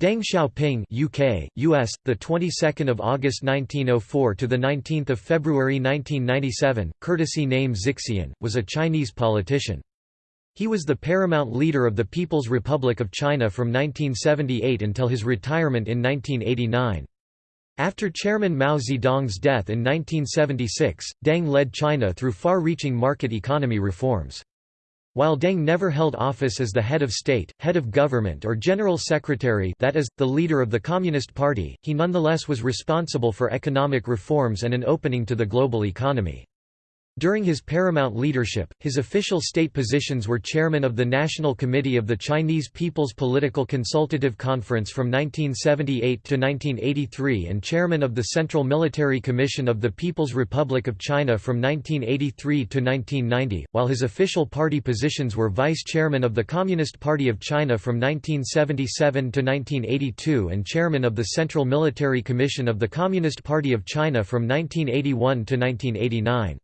Deng Xiaoping UK, US, the 22nd of August 1904 to the 19th of February 1997, courtesy name Zixian, was a Chinese politician. He was the paramount leader of the People's Republic of China from 1978 until his retirement in 1989. After Chairman Mao Zedong's death in 1976, Deng led China through far-reaching market economy reforms. While Deng never held office as the head of state, head of government or general secretary that is, the leader of the Communist Party, he nonetheless was responsible for economic reforms and an opening to the global economy. During his paramount leadership, his official state positions were chairman of the National Committee of the Chinese People's Political Consultative Conference from 1978 to 1983 and chairman of the Central Military Commission of the People's Republic of China from 1983 to 1990, while his official party positions were vice chairman of the Communist Party of China from 1977 to 1982 and chairman of the Central Military Commission of the Communist Party of China from 1981 to 1989.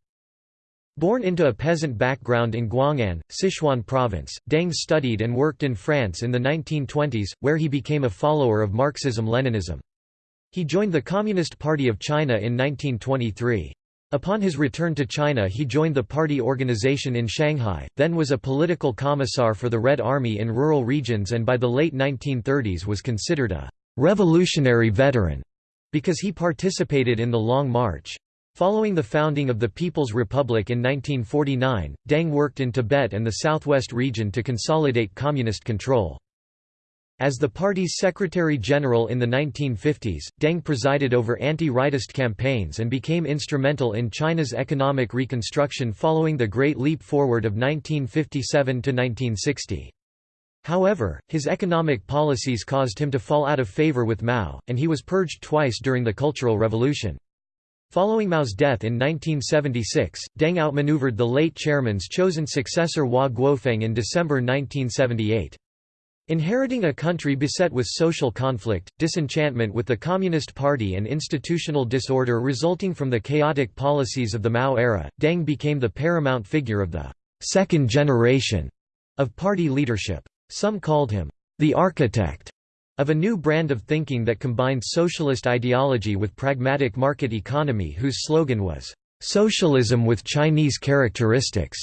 Born into a peasant background in Guang'an, Sichuan province, Deng studied and worked in France in the 1920s, where he became a follower of Marxism-Leninism. He joined the Communist Party of China in 1923. Upon his return to China he joined the party organization in Shanghai, then was a political commissar for the Red Army in rural regions and by the late 1930s was considered a «revolutionary veteran» because he participated in the Long March. Following the founding of the People's Republic in 1949, Deng worked in Tibet and the southwest region to consolidate communist control. As the party's secretary-general in the 1950s, Deng presided over anti-rightist campaigns and became instrumental in China's economic reconstruction following the Great Leap Forward of 1957 to 1960. However, his economic policies caused him to fall out of favor with Mao, and he was purged twice during the Cultural Revolution. Following Mao's death in 1976, Deng outmaneuvered the late chairman's chosen successor Hua Guofeng in December 1978. Inheriting a country beset with social conflict, disenchantment with the Communist Party and institutional disorder resulting from the chaotic policies of the Mao era, Deng became the paramount figure of the second generation of party leadership. Some called him the architect of a new brand of thinking that combined socialist ideology with pragmatic market economy whose slogan was, "...socialism with Chinese characteristics."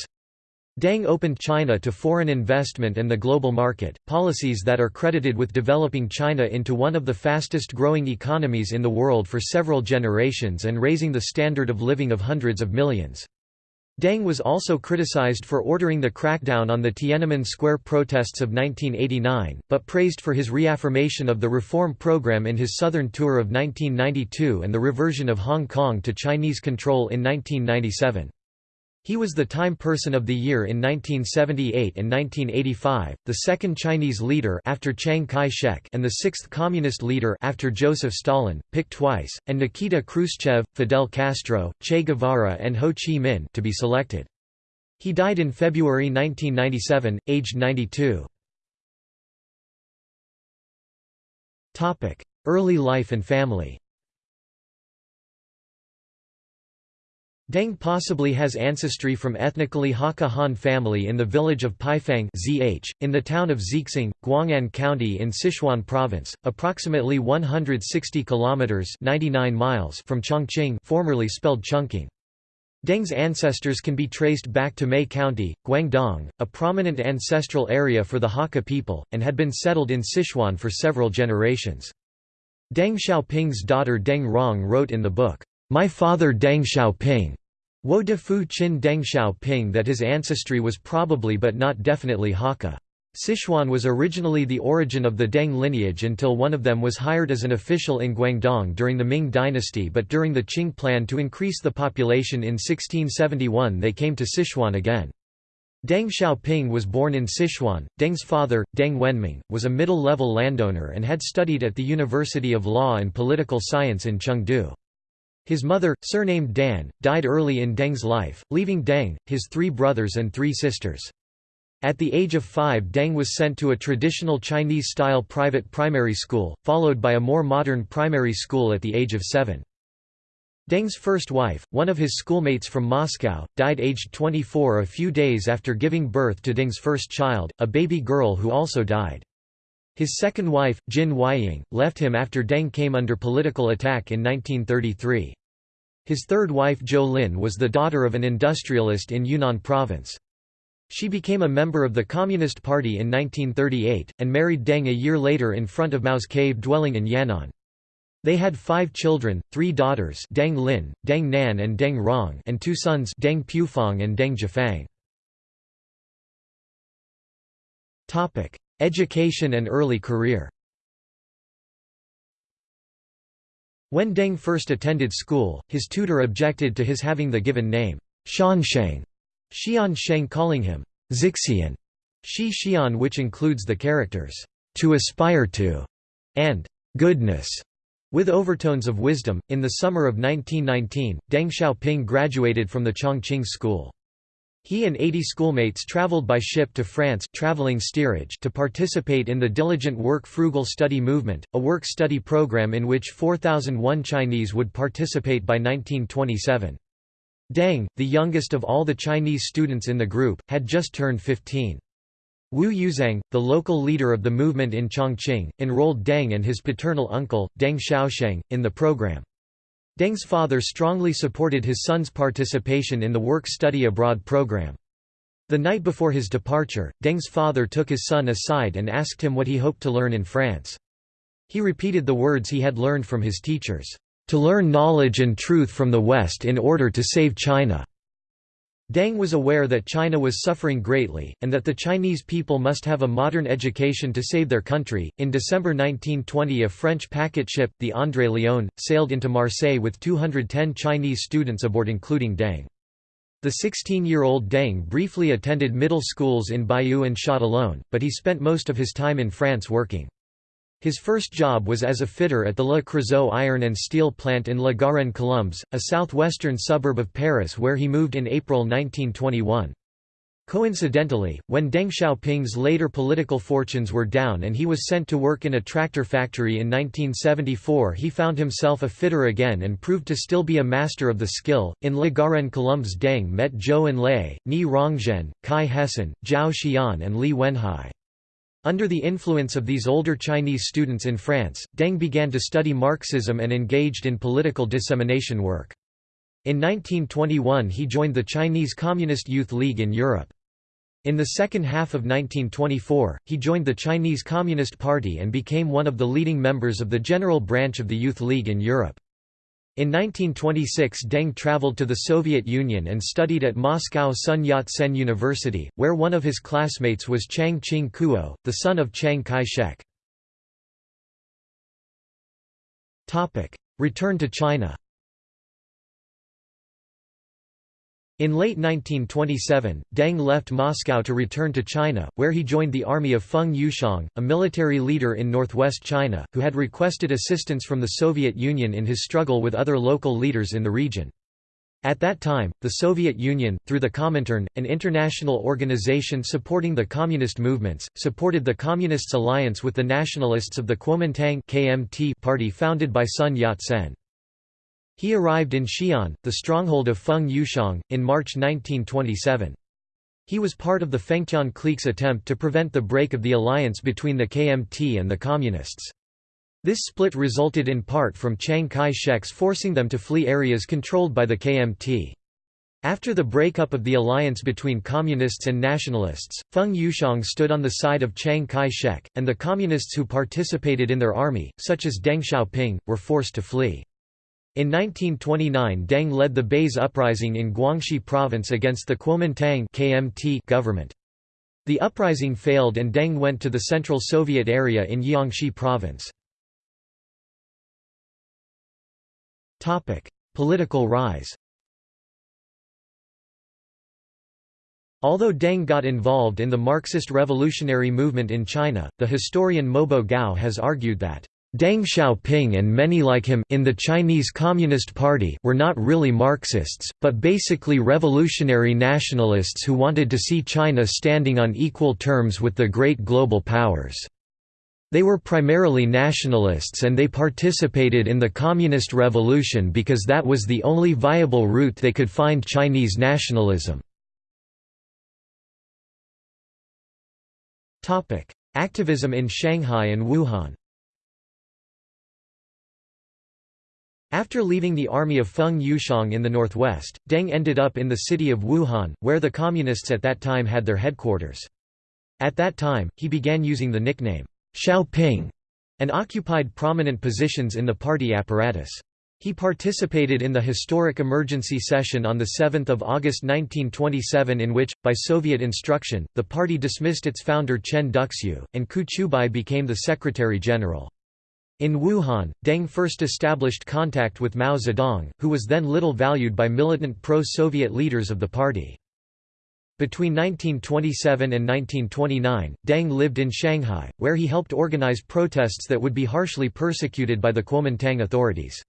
Deng opened China to foreign investment and the global market, policies that are credited with developing China into one of the fastest growing economies in the world for several generations and raising the standard of living of hundreds of millions. Deng was also criticized for ordering the crackdown on the Tiananmen Square protests of 1989, but praised for his reaffirmation of the reform program in his southern tour of 1992 and the reversion of Hong Kong to Chinese control in 1997. He was the Time Person of the Year in 1978 and 1985, the second Chinese leader after Chiang Kai-shek and the sixth communist leader after Joseph Stalin, picked twice, and Nikita Khrushchev, Fidel Castro, Che Guevara and Ho Chi Minh to be selected. He died in February 1997, aged 92. Early life and family Deng possibly has ancestry from ethnically Hakka Han family in the village of Paifang (ZH), in the town of Zixing, Guang'an County in Sichuan Province, approximately 160 kilometers (99 miles) from Chongqing, formerly spelled Chungking. Deng's ancestors can be traced back to Mei County, Guangdong, a prominent ancestral area for the Hakka people, and had been settled in Sichuan for several generations. Deng Xiaoping's daughter Deng Rong wrote in the book, my father Deng Xiaoping Wo de Fu Qin Deng Xiaoping that his ancestry was probably but not definitely Hakka. Sichuan was originally the origin of the Deng lineage until one of them was hired as an official in Guangdong during the Ming dynasty but during the Qing plan to increase the population in 1671 they came to Sichuan again. Deng Xiaoping was born in Sichuan. Deng's father, Deng Wenming, was a middle-level landowner and had studied at the University of Law and Political Science in Chengdu. His mother, surnamed Dan, died early in Deng's life, leaving Deng, his three brothers and three sisters. At the age of five Deng was sent to a traditional Chinese-style private primary school, followed by a more modern primary school at the age of seven. Deng's first wife, one of his schoolmates from Moscow, died aged 24 a few days after giving birth to Deng's first child, a baby girl who also died. His second wife, Jin Weiying, left him after Deng came under political attack in 1933. His third wife Zhou Lin was the daughter of an industrialist in Yunnan province. She became a member of the Communist Party in 1938, and married Deng a year later in front of Mao's cave dwelling in Yan'an. They had five children, three daughters Deng Lin, Deng Nan and Deng Rong and two sons Deng Pufang and Deng Zhifang. Education and early career When Deng first attended school, his tutor objected to his having the given name, Shansheng, Xian Sheng calling him Zixian, Shi Xian which includes the characters, to aspire to, and goodness, with overtones of wisdom. In the summer of 1919, Deng Xiaoping graduated from the Chongqing School. He and 80 schoolmates traveled by ship to France traveling steerage to participate in the Diligent Work Frugal Study Movement, a work-study program in which 4,001 Chinese would participate by 1927. Deng, the youngest of all the Chinese students in the group, had just turned 15. Wu Yuzhang, the local leader of the movement in Chongqing, enrolled Deng and his paternal uncle, Deng Xiaosheng, in the program. Deng's father strongly supported his son's participation in the work-study abroad program. The night before his departure, Deng's father took his son aside and asked him what he hoped to learn in France. He repeated the words he had learned from his teachers, "...to learn knowledge and truth from the West in order to save China." Deng was aware that China was suffering greatly, and that the Chinese people must have a modern education to save their country. In December 1920, a French packet ship, the André Léon, sailed into Marseille with 210 Chinese students aboard, including Deng. The 16-year-old Deng briefly attended middle schools in Bayeux and Châtillon, but he spent most of his time in France working. His first job was as a fitter at the Le Creusot iron and steel plant in La Garenne-Colombes, a southwestern suburb of Paris where he moved in April 1921. Coincidentally, when Deng Xiaoping's later political fortunes were down and he was sent to work in a tractor factory in 1974 he found himself a fitter again and proved to still be a master of the skill. In La Garenne-Colombes Deng met Zhou Enlai, Nie Rongzhen, Cai Hesen, Zhao Xian and Li Weihan. Under the influence of these older Chinese students in France, Deng began to study Marxism and engaged in political dissemination work. In 1921 he joined the Chinese Communist Youth League in Europe. In the second half of 1924, he joined the Chinese Communist Party and became one of the leading members of the General Branch of the Youth League in Europe. In 1926 Deng traveled to the Soviet Union and studied at Moscow Sun Yat-sen University, where one of his classmates was Chiang Ching-kuo, the son of Chiang Kai-shek. Return to China In late 1927, Deng left Moscow to return to China, where he joined the army of Feng Yuxiang, a military leader in northwest China, who had requested assistance from the Soviet Union in his struggle with other local leaders in the region. At that time, the Soviet Union, through the Comintern, an international organization supporting the communist movements, supported the Communists' alliance with the nationalists of the Kuomintang party founded by Sun Yat-sen. He arrived in Xi'an, the stronghold of Feng Yuxiang, in March 1927. He was part of the Fengtian clique's attempt to prevent the break of the alliance between the KMT and the Communists. This split resulted in part from Chiang Kai-shek's forcing them to flee areas controlled by the KMT. After the breakup of the alliance between Communists and Nationalists, Feng Yuxiang stood on the side of Chiang Kai-shek, and the Communists who participated in their army, such as Deng Xiaoping, were forced to flee. In 1929 Deng led the Baise uprising in Guangxi province against the Kuomintang KMT government. The uprising failed and Deng went to the Central Soviet area in Jiangxi province. Political rise Although Deng got involved in the Marxist revolutionary movement in China, the historian Mobo Gao has argued that Deng Xiaoping and many like him in the Chinese Communist Party were not really Marxists, but basically revolutionary nationalists who wanted to see China standing on equal terms with the great global powers. They were primarily nationalists and they participated in the Communist Revolution because that was the only viable route they could find Chinese nationalism. Activism in Shanghai and Wuhan After leaving the army of Feng Yuxiang in the northwest, Deng ended up in the city of Wuhan, where the Communists at that time had their headquarters. At that time, he began using the nickname, Xiaoping, and occupied prominent positions in the party apparatus. He participated in the historic emergency session on 7 August 1927 in which, by Soviet instruction, the party dismissed its founder Chen Duxiu, and Qu Qiubai became the Secretary-General. In Wuhan, Deng first established contact with Mao Zedong, who was then little valued by militant pro-Soviet leaders of the party. Between 1927 and 1929, Deng lived in Shanghai, where he helped organize protests that would be harshly persecuted by the Kuomintang authorities.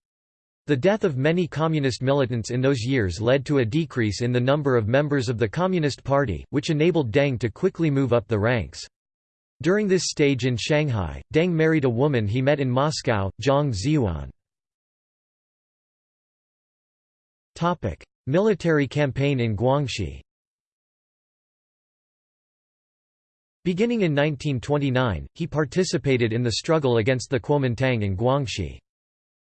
The death of many communist militants in those years led to a decrease in the number of members of the Communist Party, which enabled Deng to quickly move up the ranks. During this stage in Shanghai, Deng married a woman he met in Moscow, Zhang Xiyuan. Military campaign in Guangxi Beginning in 1929, he participated in the struggle against the Kuomintang in Guangxi.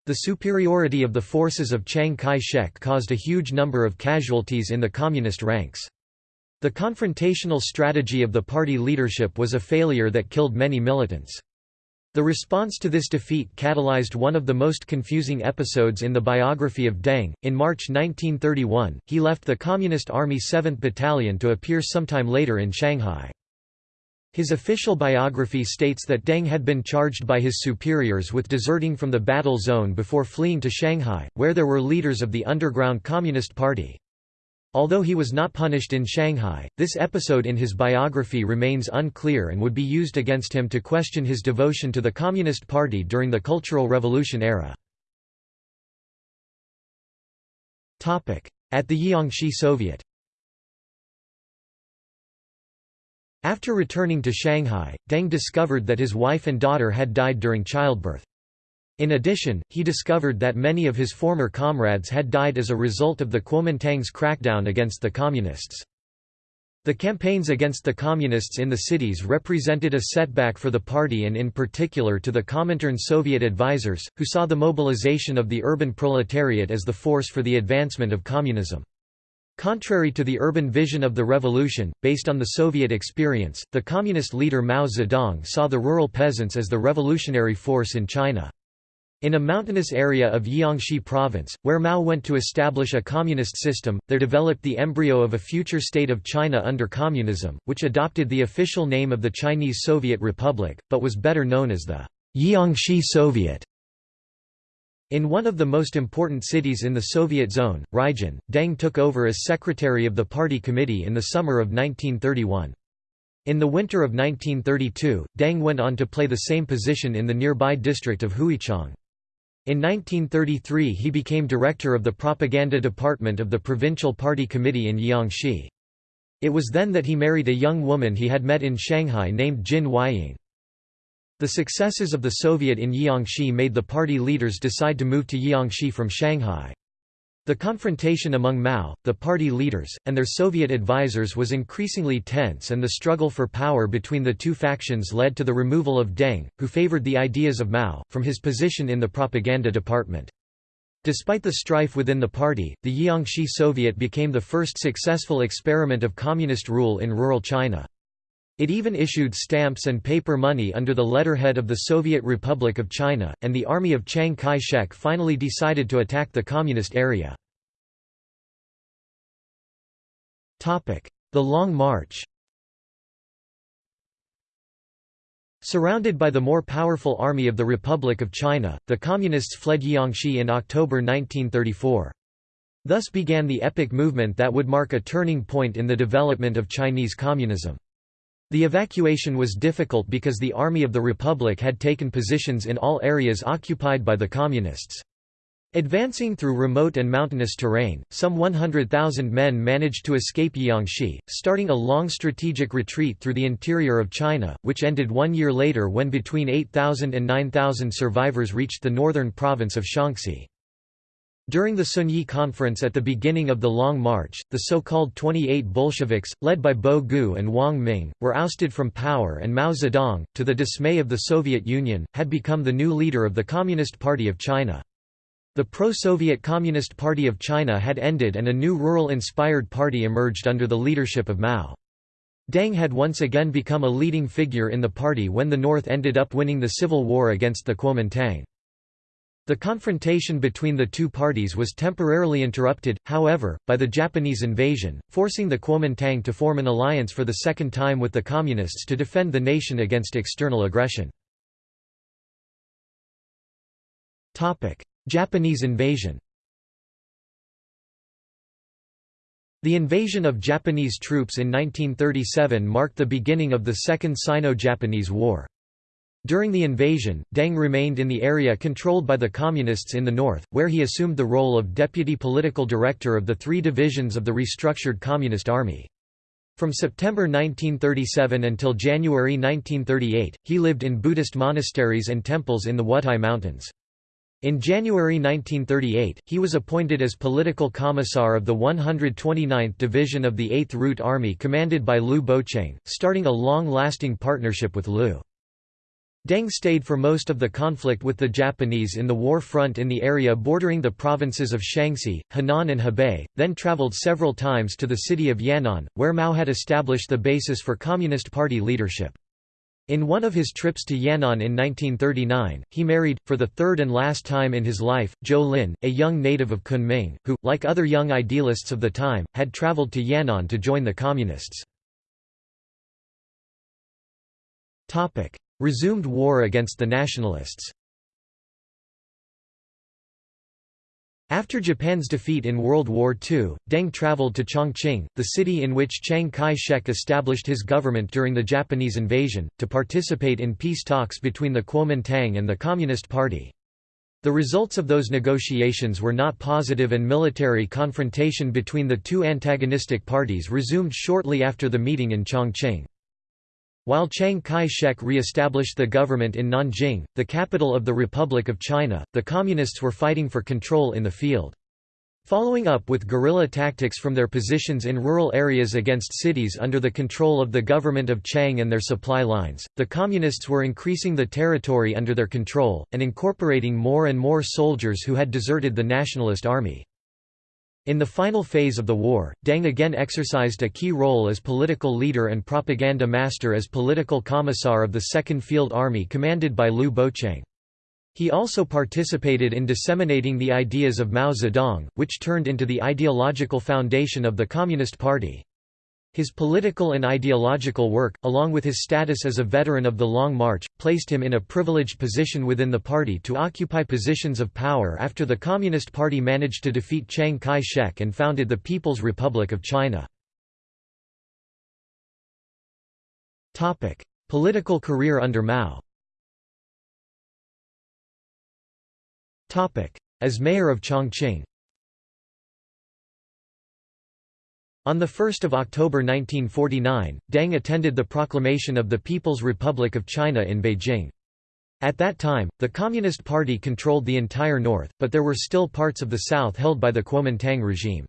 The superiority of the forces of Chiang Kai-shek caused a huge number of casualties in the communist ranks. The confrontational strategy of the party leadership was a failure that killed many militants. The response to this defeat catalyzed one of the most confusing episodes in the biography of Deng. In March 1931, he left the Communist Army 7th Battalion to appear sometime later in Shanghai. His official biography states that Deng had been charged by his superiors with deserting from the battle zone before fleeing to Shanghai, where there were leaders of the underground Communist Party. Although he was not punished in Shanghai, this episode in his biography remains unclear and would be used against him to question his devotion to the Communist Party during the Cultural Revolution era. At the Jiangxi Soviet After returning to Shanghai, Deng discovered that his wife and daughter had died during childbirth. In addition, he discovered that many of his former comrades had died as a result of the Kuomintang's crackdown against the Communists. The campaigns against the Communists in the cities represented a setback for the party and in particular to the Comintern Soviet advisers, who saw the mobilization of the urban proletariat as the force for the advancement of communism. Contrary to the urban vision of the revolution, based on the Soviet experience, the communist leader Mao Zedong saw the rural peasants as the revolutionary force in China. In a mountainous area of Jiangxi province, where Mao went to establish a communist system, there developed the embryo of a future state of China under communism, which adopted the official name of the Chinese Soviet Republic, but was better known as the Jiangxi Soviet. In one of the most important cities in the Soviet zone, Ruijin, Deng took over as secretary of the party committee in the summer of 1931. In the winter of 1932, Deng went on to play the same position in the nearby district of Huichang. In 1933 he became director of the propaganda department of the provincial party committee in Jiangxi. It was then that he married a young woman he had met in Shanghai named Jin Weiying. The successes of the Soviet in Jiangxi made the party leaders decide to move to Jiangxi from Shanghai. The confrontation among Mao, the party leaders, and their Soviet advisers was increasingly tense and the struggle for power between the two factions led to the removal of Deng, who favored the ideas of Mao, from his position in the propaganda department. Despite the strife within the party, the Jiangxi Soviet became the first successful experiment of communist rule in rural China. It even issued stamps and paper money under the letterhead of the Soviet Republic of China, and the army of Chiang Kai-shek finally decided to attack the communist area. The Long March Surrounded by the more powerful army of the Republic of China, the Communists fled Jiangxi in October 1934. Thus began the epic movement that would mark a turning point in the development of Chinese communism. The evacuation was difficult because the Army of the Republic had taken positions in all areas occupied by the Communists. Advancing through remote and mountainous terrain, some 100,000 men managed to escape Jiangxi, starting a long strategic retreat through the interior of China, which ended one year later when between 8,000 and 9,000 survivors reached the northern province of Shaanxi. During the Zunyi Conference at the beginning of the Long March, the so-called 28 Bolsheviks, led by Bo Gu and Wang Ming, were ousted from power and Mao Zedong, to the dismay of the Soviet Union, had become the new leader of the Communist Party of China. The pro-Soviet Communist Party of China had ended and a new rural-inspired party emerged under the leadership of Mao. Deng had once again become a leading figure in the party when the North ended up winning the civil war against the Kuomintang. The confrontation between the two parties was temporarily interrupted, however, by the Japanese invasion, forcing the Kuomintang to form an alliance for the second time with the Communists to defend the nation against external aggression. Japanese invasion The invasion of Japanese troops in 1937 marked the beginning of the Second Sino-Japanese War. During the invasion, Deng remained in the area controlled by the Communists in the north, where he assumed the role of deputy political director of the three divisions of the restructured Communist Army. From September 1937 until January 1938, he lived in Buddhist monasteries and temples in the Wutai Mountains. In January 1938, he was appointed as political commissar of the 129th Division of the 8th Route Army commanded by Liu Bocheng, starting a long-lasting partnership with Liu. Deng stayed for most of the conflict with the Japanese in the war front in the area bordering the provinces of Shaanxi, Henan and Hebei, then traveled several times to the city of Yan'an, where Mao had established the basis for Communist Party leadership. In one of his trips to Yan'an in 1939, he married, for the third and last time in his life, Zhou Lin, a young native of Kunming, who, like other young idealists of the time, had traveled to Yan'an to join the Communists. Resumed war against the nationalists After Japan's defeat in World War II, Deng traveled to Chongqing, the city in which Chiang Kai-shek established his government during the Japanese invasion, to participate in peace talks between the Kuomintang and the Communist Party. The results of those negotiations were not positive and military confrontation between the two antagonistic parties resumed shortly after the meeting in Chongqing. While Chiang Kai-shek re-established the government in Nanjing, the capital of the Republic of China, the Communists were fighting for control in the field. Following up with guerrilla tactics from their positions in rural areas against cities under the control of the government of Chiang and their supply lines, the Communists were increasing the territory under their control, and incorporating more and more soldiers who had deserted the Nationalist Army. In the final phase of the war, Deng again exercised a key role as political leader and propaganda master as political commissar of the Second Field Army commanded by Liu Bocheng. He also participated in disseminating the ideas of Mao Zedong, which turned into the ideological foundation of the Communist Party. His political and ideological work, along with his status as a veteran of the Long March, placed him in a privileged position within the party to occupy positions of power after the Communist Party managed to defeat Chiang Kai-shek and founded the People's Republic of China. Political career under Mao As mayor of Chongqing On 1 October 1949, Deng attended the proclamation of the People's Republic of China in Beijing. At that time, the Communist Party controlled the entire north, but there were still parts of the south held by the Kuomintang regime.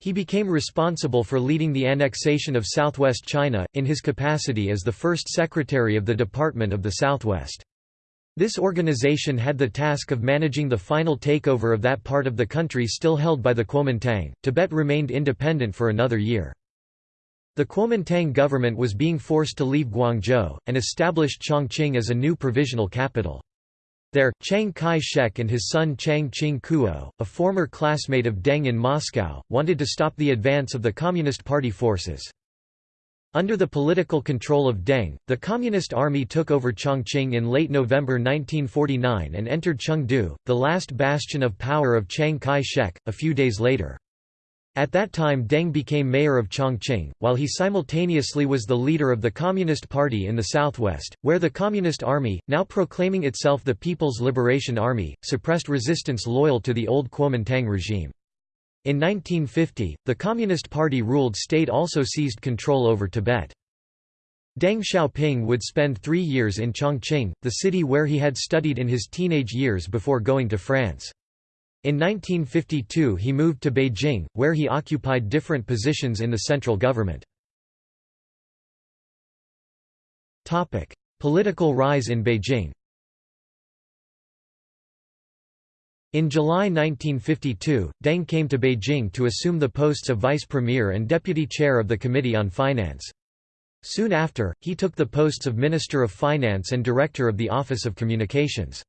He became responsible for leading the annexation of southwest China, in his capacity as the first secretary of the Department of the Southwest. This organization had the task of managing the final takeover of that part of the country still held by the Kuomintang. Tibet remained independent for another year. The Kuomintang government was being forced to leave Guangzhou, and established Chongqing as a new provisional capital. There, Chiang Kai-shek and his son Chiang Ching-kuo, a former classmate of Deng in Moscow, wanted to stop the advance of the Communist Party forces. Under the political control of Deng, the Communist Army took over Chongqing in late November 1949 and entered Chengdu, the last bastion of power of Chiang Kai-shek, a few days later. At that time Deng became mayor of Chongqing, while he simultaneously was the leader of the Communist Party in the southwest, where the Communist Army, now proclaiming itself the People's Liberation Army, suppressed resistance loyal to the old Kuomintang regime. In 1950, the Communist Party-ruled state also seized control over Tibet. Deng Xiaoping would spend three years in Chongqing, the city where he had studied in his teenage years before going to France. In 1952 he moved to Beijing, where he occupied different positions in the central government. Political rise in Beijing In July 1952, Deng came to Beijing to assume the posts of vice premier and deputy chair of the Committee on Finance. Soon after, he took the posts of Minister of Finance and Director of the Office of Communications.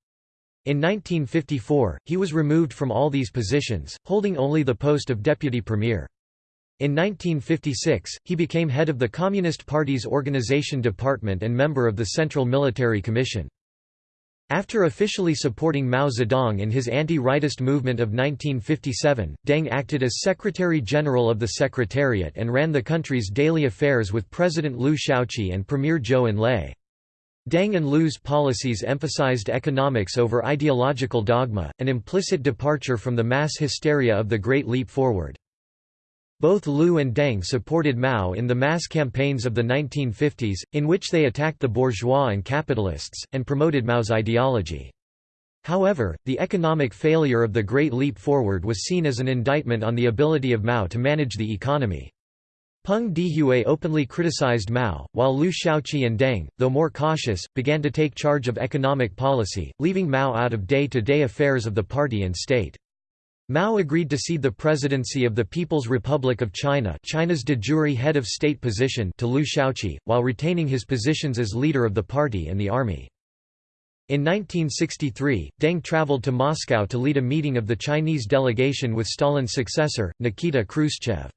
In 1954, he was removed from all these positions, holding only the post of deputy premier. In 1956, he became head of the Communist Party's organization department and member of the Central Military Commission. After officially supporting Mao Zedong in his anti-rightist movement of 1957, Deng acted as Secretary-General of the Secretariat and ran the country's daily affairs with President Liu Shaoqi and Premier Zhou Enlai. Deng and Liu's policies emphasized economics over ideological dogma, an implicit departure from the mass hysteria of the Great Leap Forward. Both Liu and Deng supported Mao in the mass campaigns of the 1950s, in which they attacked the bourgeois and capitalists, and promoted Mao's ideology. However, the economic failure of the Great Leap Forward was seen as an indictment on the ability of Mao to manage the economy. Peng Dehuai openly criticized Mao, while Liu Shaoqi and Deng, though more cautious, began to take charge of economic policy, leaving Mao out of day-to-day -day affairs of the party and state. Mao agreed to cede the presidency of the People's Republic of China China's de jure head of state position to Liu Shaoqi, while retaining his positions as leader of the party and the army. In 1963, Deng traveled to Moscow to lead a meeting of the Chinese delegation with Stalin's successor, Nikita Khrushchev.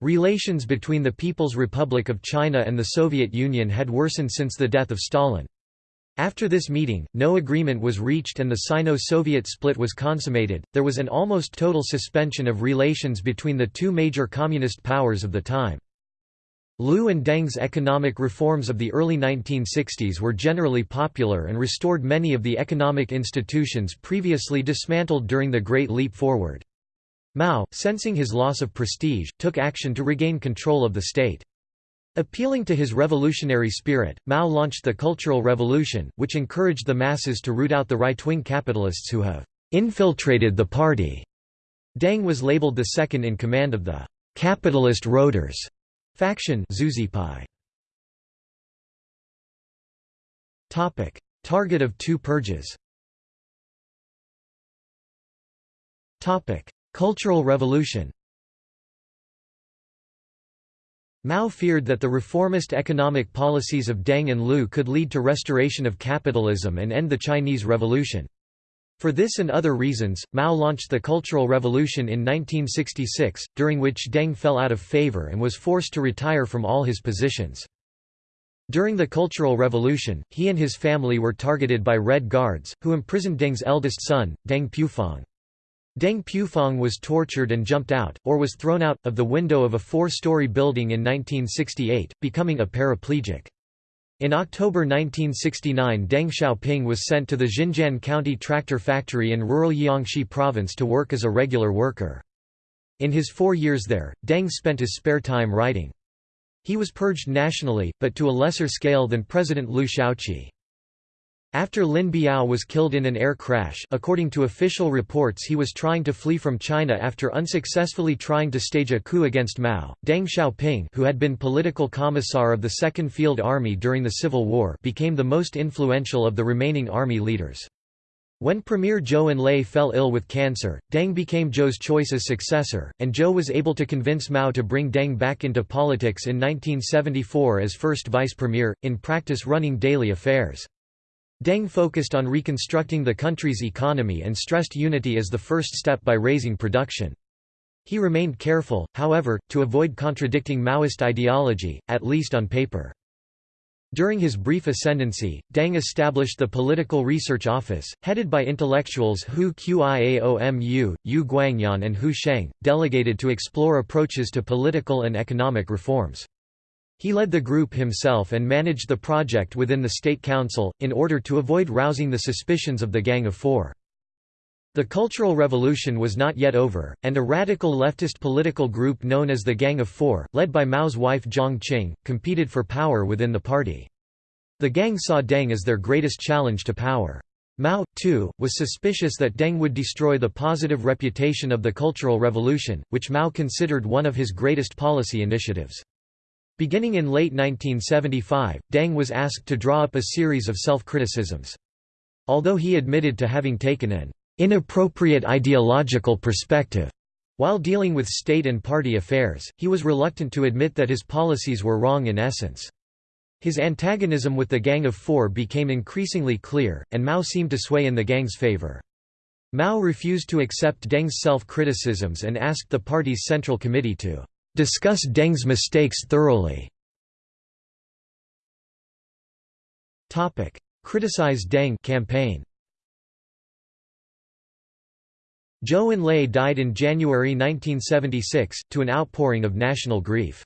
Relations between the People's Republic of China and the Soviet Union had worsened since the death of Stalin. After this meeting, no agreement was reached and the Sino-Soviet split was consummated. There was an almost total suspension of relations between the two major communist powers of the time. Liu and Deng's economic reforms of the early 1960s were generally popular and restored many of the economic institutions previously dismantled during the Great Leap Forward. Mao, sensing his loss of prestige, took action to regain control of the state. Appealing to his revolutionary spirit, Mao launched the Cultural Revolution, which encouraged the masses to root out the right-wing capitalists who have infiltrated the party. Deng was labeled the second in command of the capitalist roaders faction Topic: Target of two purges. Topic: Cultural Revolution. Mao feared that the reformist economic policies of Deng and Liu could lead to restoration of capitalism and end the Chinese Revolution. For this and other reasons, Mao launched the Cultural Revolution in 1966, during which Deng fell out of favor and was forced to retire from all his positions. During the Cultural Revolution, he and his family were targeted by Red Guards, who imprisoned Deng's eldest son, Deng Pufang. Deng Pufang was tortured and jumped out, or was thrown out, of the window of a four-story building in 1968, becoming a paraplegic. In October 1969 Deng Xiaoping was sent to the Xinjian County tractor factory in rural Jiangxi province to work as a regular worker. In his four years there, Deng spent his spare time writing. He was purged nationally, but to a lesser scale than President Liu Shaoqi. After Lin Biao was killed in an air crash according to official reports he was trying to flee from China after unsuccessfully trying to stage a coup against Mao, Deng Xiaoping who had been political commissar of the Second Field Army during the Civil War became the most influential of the remaining army leaders. When Premier Zhou Enlai fell ill with cancer, Deng became Zhou's choice as successor, and Zhou was able to convince Mao to bring Deng back into politics in 1974 as first vice premier, in practice running daily affairs. Deng focused on reconstructing the country's economy and stressed unity as the first step by raising production. He remained careful, however, to avoid contradicting Maoist ideology, at least on paper. During his brief ascendancy, Deng established the Political Research Office, headed by intellectuals Hu Qiaomu, Yu Guangyuan and Hu Sheng, delegated to explore approaches to political and economic reforms. He led the group himself and managed the project within the State Council, in order to avoid rousing the suspicions of the Gang of Four. The Cultural Revolution was not yet over, and a radical leftist political group known as the Gang of Four, led by Mao's wife Jiang Qing, competed for power within the party. The gang saw Deng as their greatest challenge to power. Mao, too, was suspicious that Deng would destroy the positive reputation of the Cultural Revolution, which Mao considered one of his greatest policy initiatives. Beginning in late 1975, Deng was asked to draw up a series of self-criticisms. Although he admitted to having taken an inappropriate ideological perspective while dealing with state and party affairs, he was reluctant to admit that his policies were wrong in essence. His antagonism with the Gang of Four became increasingly clear, and Mao seemed to sway in the gang's favor. Mao refused to accept Deng's self-criticisms and asked the party's Central Committee to discuss Deng's mistakes thoroughly. Criticize Deng campaign. Zhou Enlai died in January 1976, to an outpouring of national grief.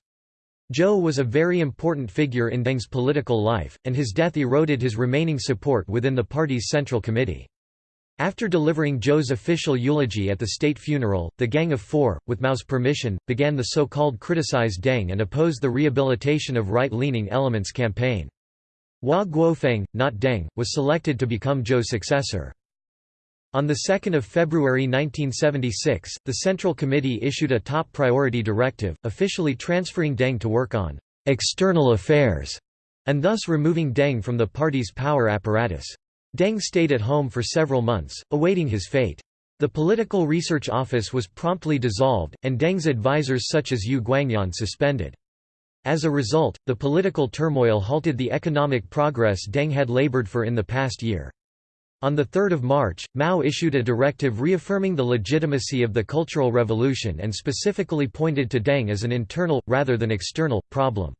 Zhou was a very important figure in Deng's political life, and his death eroded his remaining support within the party's Central Committee. After delivering Zhou's official eulogy at the state funeral, the Gang of Four, with Mao's permission, began the so-called Criticize Deng and oppose the rehabilitation of right-leaning elements campaign. Hua Guofeng, not Deng, was selected to become Zhou's successor. On 2 February 1976, the Central Committee issued a top priority directive, officially transferring Deng to work on «external affairs» and thus removing Deng from the party's power apparatus. Deng stayed at home for several months, awaiting his fate. The Political Research Office was promptly dissolved, and Deng's advisers such as Yu Guangyuan suspended. As a result, the political turmoil halted the economic progress Deng had labored for in the past year. On 3 March, Mao issued a directive reaffirming the legitimacy of the Cultural Revolution and specifically pointed to Deng as an internal, rather than external, problem.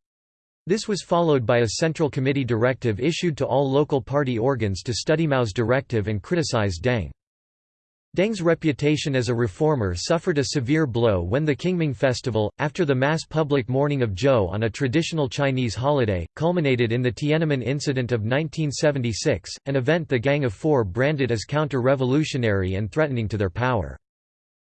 This was followed by a Central Committee directive issued to all local party organs to study Mao's directive and criticize Deng. Deng's reputation as a reformer suffered a severe blow when the Qingming Festival, after the mass public mourning of Zhou on a traditional Chinese holiday, culminated in the Tiananmen Incident of 1976, an event the Gang of Four branded as counter-revolutionary and threatening to their power.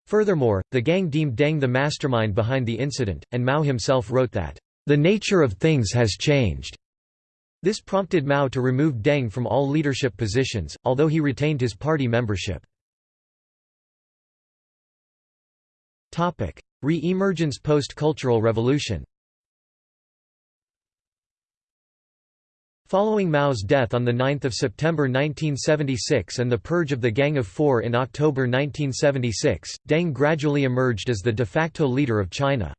Furthermore, the gang deemed Deng the mastermind behind the incident, and Mao himself wrote that, the nature of things has changed. This prompted Mao to remove Deng from all leadership positions, although he retained his party membership. Re-emergence post-Cultural Revolution Following Mao's death on 9 September 1976 and the purge of the Gang of Four in October 1976, Deng gradually emerged as the de facto leader of China.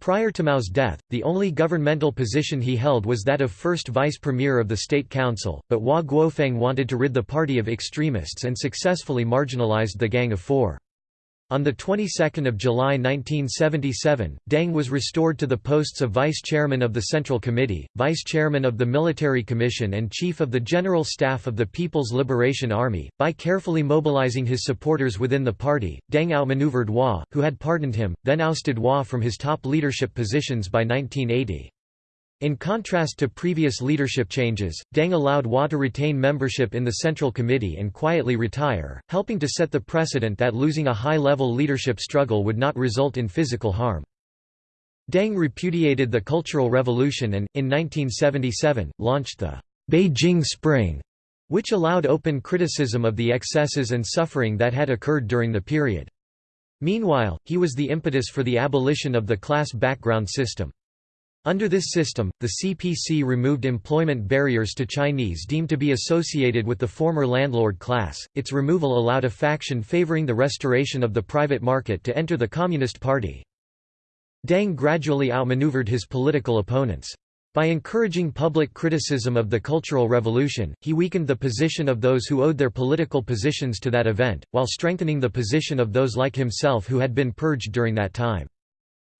Prior to Mao's death, the only governmental position he held was that of first vice premier of the State Council, but Hua Guofeng wanted to rid the party of extremists and successfully marginalized the Gang of Four. On the 22nd of July 1977, Deng was restored to the posts of Vice Chairman of the Central Committee, Vice Chairman of the Military Commission and Chief of the General Staff of the People's Liberation Army. By carefully mobilizing his supporters within the party, Deng outmaneuvered Hua, who had pardoned him, then ousted Hua from his top leadership positions by 1980. In contrast to previous leadership changes, Deng allowed Hua to retain membership in the Central Committee and quietly retire, helping to set the precedent that losing a high-level leadership struggle would not result in physical harm. Deng repudiated the Cultural Revolution and, in 1977, launched the Beijing Spring, which allowed open criticism of the excesses and suffering that had occurred during the period. Meanwhile, he was the impetus for the abolition of the class background system. Under this system, the CPC removed employment barriers to Chinese deemed to be associated with the former landlord class. Its removal allowed a faction favoring the restoration of the private market to enter the Communist Party. Deng gradually outmaneuvered his political opponents. By encouraging public criticism of the Cultural Revolution, he weakened the position of those who owed their political positions to that event, while strengthening the position of those like himself who had been purged during that time.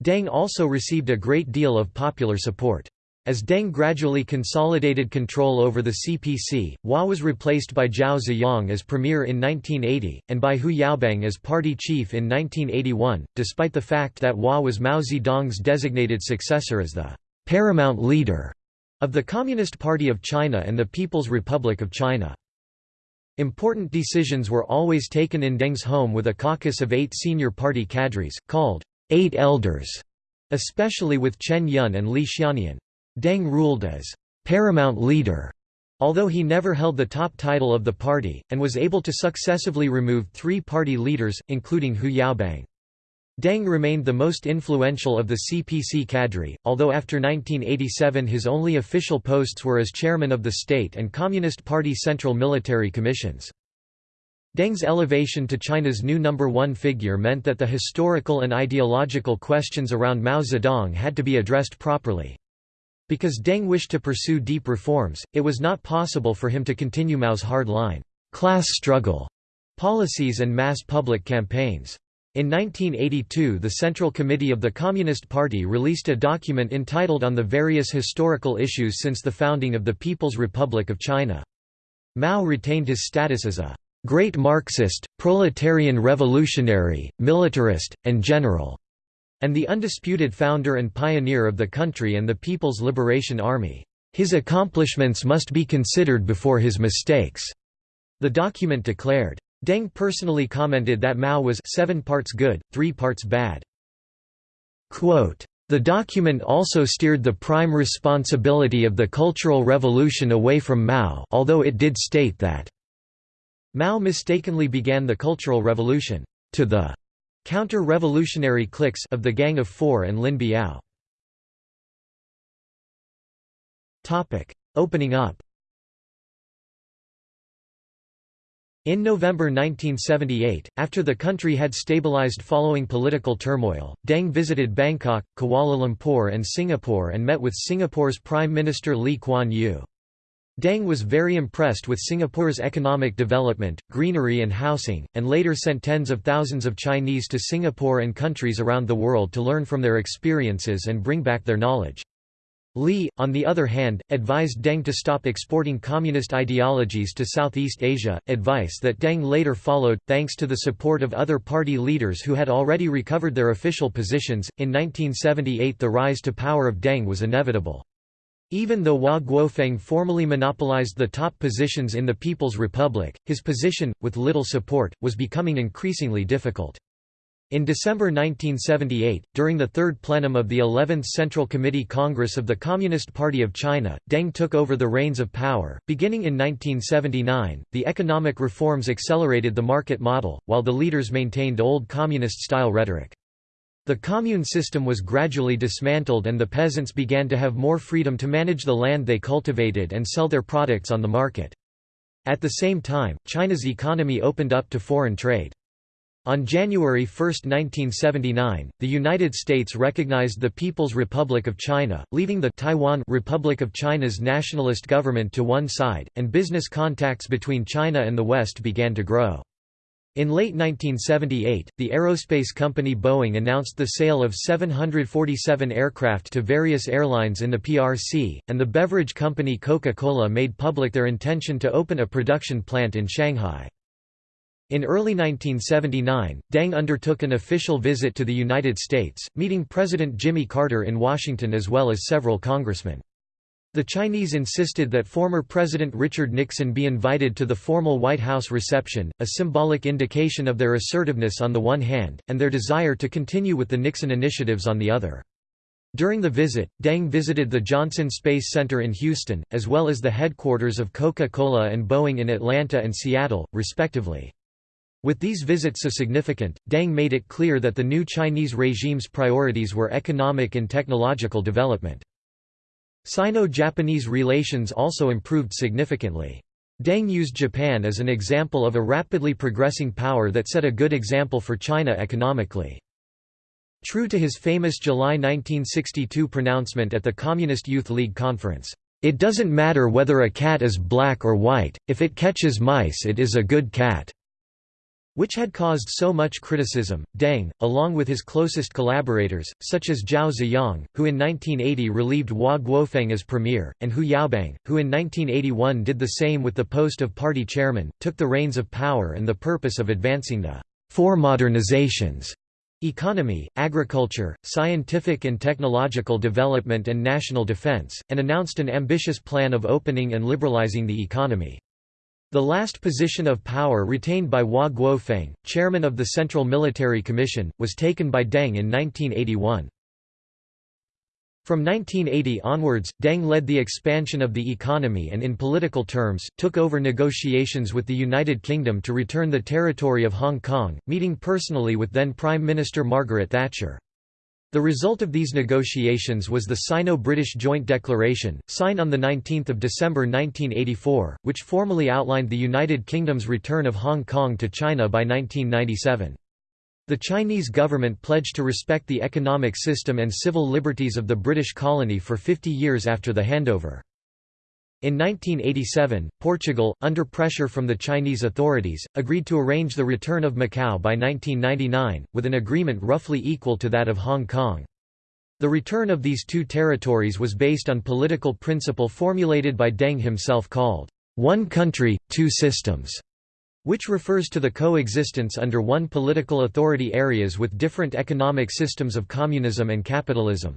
Deng also received a great deal of popular support. As Deng gradually consolidated control over the CPC, Hua was replaced by Zhao Ziyang as premier in 1980, and by Hu Yaobang as party chief in 1981, despite the fact that Hua was Mao Zedong's designated successor as the paramount leader of the Communist Party of China and the People's Republic of China. Important decisions were always taken in Deng's home with a caucus of eight senior party cadres, called Eight Elders, especially with Chen Yun and Li Xiannian. Deng ruled as paramount leader Although he never held the top title of the party, and was able to successively remove three party leaders, including Hu Yaobang. Deng remained the most influential of the CPC cadre, although after 1987 his only official posts were as chairman of the State and Communist Party Central Military Commissions. Deng's elevation to China's new number one figure meant that the historical and ideological questions around Mao Zedong had to be addressed properly. Because Deng wished to pursue deep reforms, it was not possible for him to continue Mao's hard-line, class struggle policies and mass public campaigns. In 1982 the Central Committee of the Communist Party released a document entitled On the Various Historical Issues Since the Founding of the People's Republic of China. Mao retained his status as a great Marxist, proletarian revolutionary, militarist, and general, and the undisputed founder and pioneer of the country and the People's Liberation Army. His accomplishments must be considered before his mistakes, the document declared. Deng personally commented that Mao was seven parts good, three parts bad. Quote, the document also steered the prime responsibility of the Cultural Revolution away from Mao although it did state that Mao mistakenly began the Cultural Revolution to the counter-revolutionary cliques of the Gang of Four and Lin Biao. Topic: Opening up In November 1978, after the country had stabilized following political turmoil, Deng visited Bangkok, Kuala Lumpur and Singapore and met with Singapore's Prime Minister Lee Kuan Yew. Deng was very impressed with Singapore's economic development, greenery and housing, and later sent tens of thousands of Chinese to Singapore and countries around the world to learn from their experiences and bring back their knowledge. Lee, on the other hand, advised Deng to stop exporting communist ideologies to Southeast Asia, advice that Deng later followed, thanks to the support of other party leaders who had already recovered their official positions. In 1978, the rise to power of Deng was inevitable. Even though Hua Guofeng formally monopolized the top positions in the People's Republic, his position, with little support, was becoming increasingly difficult. In December 1978, during the third plenum of the 11th Central Committee Congress of the Communist Party of China, Deng took over the reins of power. Beginning in 1979, the economic reforms accelerated the market model, while the leaders maintained old communist style rhetoric. The commune system was gradually dismantled and the peasants began to have more freedom to manage the land they cultivated and sell their products on the market. At the same time, China's economy opened up to foreign trade. On January 1, 1979, the United States recognized the People's Republic of China, leaving the Taiwan Republic of China's nationalist government to one side, and business contacts between China and the West began to grow. In late 1978, the aerospace company Boeing announced the sale of 747 aircraft to various airlines in the PRC, and the beverage company Coca-Cola made public their intention to open a production plant in Shanghai. In early 1979, Deng undertook an official visit to the United States, meeting President Jimmy Carter in Washington as well as several congressmen. The Chinese insisted that former President Richard Nixon be invited to the formal White House reception, a symbolic indication of their assertiveness on the one hand, and their desire to continue with the Nixon initiatives on the other. During the visit, Deng visited the Johnson Space Center in Houston, as well as the headquarters of Coca-Cola and Boeing in Atlanta and Seattle, respectively. With these visits so significant, Deng made it clear that the new Chinese regime's priorities were economic and technological development. Sino-Japanese relations also improved significantly. Deng used Japan as an example of a rapidly progressing power that set a good example for China economically. True to his famous July 1962 pronouncement at the Communist Youth League Conference, "...it doesn't matter whether a cat is black or white, if it catches mice it is a good cat." Which had caused so much criticism. Deng, along with his closest collaborators, such as Zhao Ziyang, who in 1980 relieved Hua Guofeng as premier, and Hu Yaobang, who in 1981 did the same with the post of party chairman, took the reins of power and the purpose of advancing the four modernizations economy, agriculture, scientific and technological development and national defense, and announced an ambitious plan of opening and liberalizing the economy. The last position of power retained by Hua Guofeng, chairman of the Central Military Commission, was taken by Deng in 1981. From 1980 onwards, Deng led the expansion of the economy and in political terms, took over negotiations with the United Kingdom to return the territory of Hong Kong, meeting personally with then Prime Minister Margaret Thatcher. The result of these negotiations was the Sino-British Joint Declaration, signed on 19 December 1984, which formally outlined the United Kingdom's return of Hong Kong to China by 1997. The Chinese government pledged to respect the economic system and civil liberties of the British colony for 50 years after the handover. In 1987, Portugal, under pressure from the Chinese authorities, agreed to arrange the return of Macau by 1999, with an agreement roughly equal to that of Hong Kong. The return of these two territories was based on political principle formulated by Deng himself called, "'One Country, Two Systems' which refers to the coexistence under one political authority areas with different economic systems of communism and capitalism.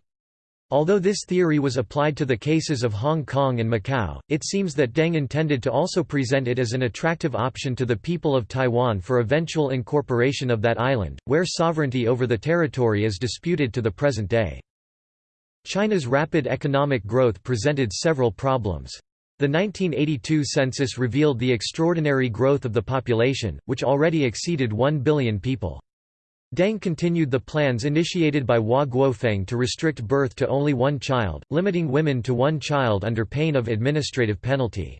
Although this theory was applied to the cases of Hong Kong and Macau, it seems that Deng intended to also present it as an attractive option to the people of Taiwan for eventual incorporation of that island, where sovereignty over the territory is disputed to the present day. China's rapid economic growth presented several problems. The 1982 census revealed the extraordinary growth of the population, which already exceeded 1 billion people. Deng continued the plans initiated by Hua Guofeng to restrict birth to only one child, limiting women to one child under pain of administrative penalty.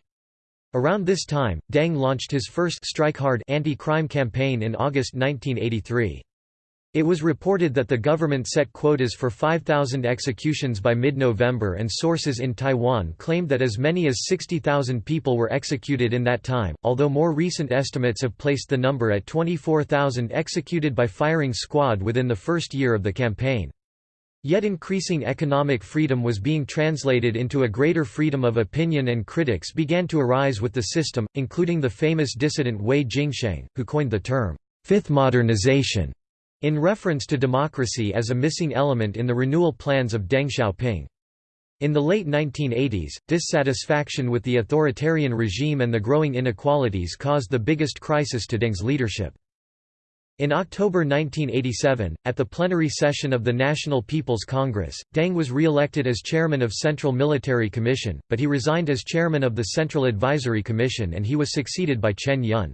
Around this time, Deng launched his first strike hard anti-crime campaign in August 1983. It was reported that the government set quotas for 5,000 executions by mid-November and sources in Taiwan claimed that as many as 60,000 people were executed in that time, although more recent estimates have placed the number at 24,000 executed by firing squad within the first year of the campaign. Yet increasing economic freedom was being translated into a greater freedom of opinion and critics began to arise with the system, including the famous dissident Wei Jingsheng, who coined the term, fifth modernization in reference to democracy as a missing element in the renewal plans of Deng Xiaoping. In the late 1980s, dissatisfaction with the authoritarian regime and the growing inequalities caused the biggest crisis to Deng's leadership. In October 1987, at the plenary session of the National People's Congress, Deng was re-elected as chairman of Central Military Commission, but he resigned as chairman of the Central Advisory Commission and he was succeeded by Chen Yun.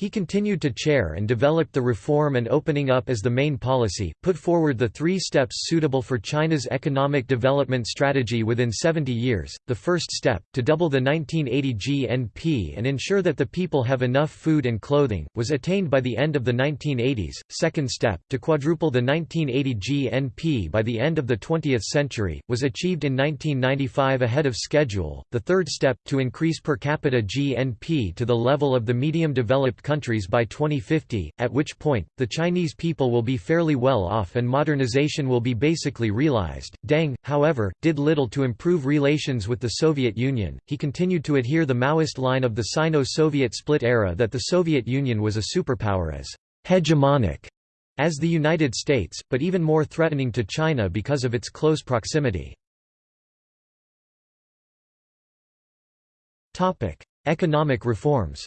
He continued to chair and developed the reform and opening up as the main policy, put forward the three steps suitable for China's economic development strategy within 70 years. The first step, to double the 1980 GNP and ensure that the people have enough food and clothing, was attained by the end of the 1980s. Second step, to quadruple the 1980 GNP by the end of the 20th century, was achieved in 1995 ahead of schedule. The third step, to increase per capita GNP to the level of the medium developed countries by 2050, at which point, the Chinese people will be fairly well off and modernization will be basically realized. Deng, however, did little to improve relations with the Soviet Union, he continued to adhere the Maoist line of the Sino-Soviet split era that the Soviet Union was a superpower as hegemonic as the United States, but even more threatening to China because of its close proximity. Economic reforms